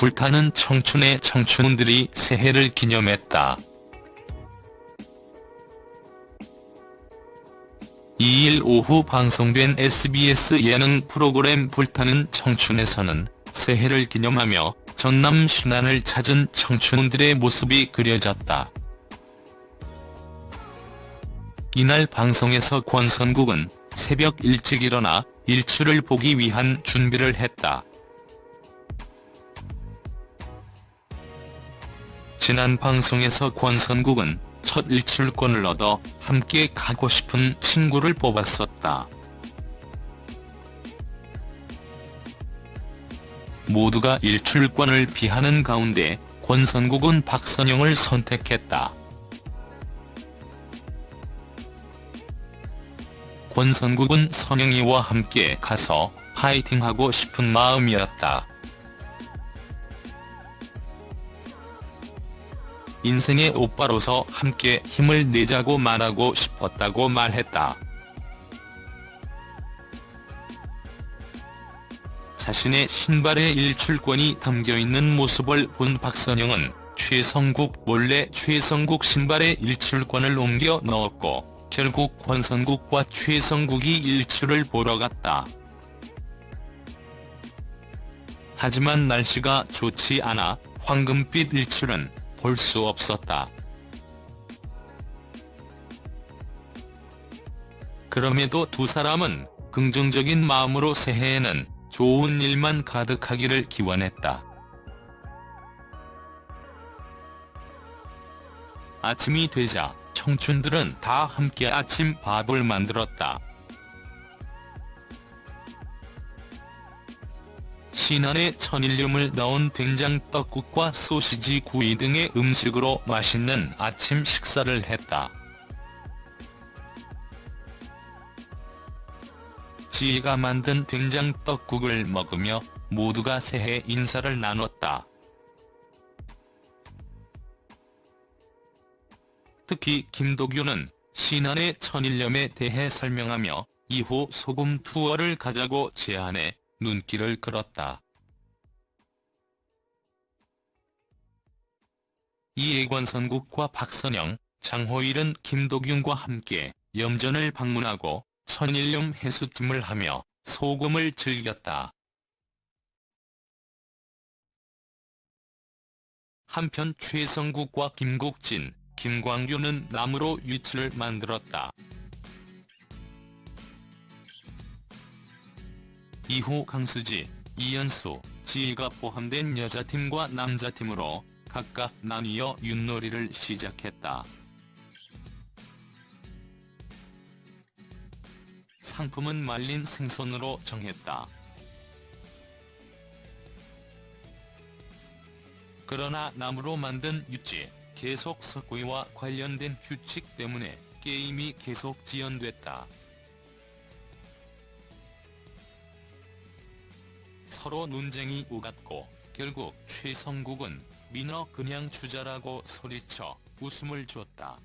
불타는 청춘의 청춘들이 새해를 기념했다. 2일 오후 방송된 SBS 예능 프로그램 불타는 청춘에서는 새해를 기념하며 전남 신안을 찾은 청춘들의 모습이 그려졌다. 이날 방송에서 권선국은 새벽 일찍 일어나 일출을 보기 위한 준비를 했다. 지난 방송에서 권선국은 첫 일출권을 얻어 함께 가고 싶은 친구를 뽑았었다. 모두가 일출권을 비하는 가운데 권선국은 박선영을 선택했다. 권선국은 선영이와 함께 가서 파이팅하고 싶은 마음이었다. 인생의 오빠로서 함께 힘을 내자고 말하고 싶었다고 말했다. 자신의 신발에 일출권이 담겨있는 모습을 본 박선영은 최성국 몰래 최성국 신발에 일출권을 옮겨 넣었고 결국 권선국과 최성국이 일출을 보러 갔다. 하지만 날씨가 좋지 않아 황금빛 일출은 볼 수 없었다. 그럼에도 두 사람은 긍정적인 마음으로 새해에는 좋은 일만 가득하기를 기원했다. 아침이 되자 청춘들은 다 함께 아침 밥을 만들었다. 신안에 천일염을 넣은 된장 떡국과 소시지 구이 등의 음식으로 맛있는 아침 식사를 했다. 지혜가 만든 된장 떡국을 먹으며 모두가 새해 인사를 나눴다. 특히 김도규는 신안의 천일염에 대해 설명하며 이후 소금 투어를 가자고 제안해 눈길을 끌었다. 이해관 선국과 박선영, 장호일은 김도균과 함께 염전을 방문하고 천일염 해수찜을 하며 소금을 즐겼다. 한편 최성국과 김국진, 김광규는 나무로 위치를 만들었다. 이후 강수지, 이연수, 지희가 포함된 여자팀과 남자팀으로 각각 나뉘어 윷놀이를 시작했다. 상품은 말린 생선으로 정했다. 그러나 나무로 만든 윷지, 계속 석고와 관련된 규칙 때문에 게임이 계속 지연됐다. 서로 논쟁이 오갔고 결국 최성국은 민어 그냥 주자라고 소리쳐 웃음을 줬다.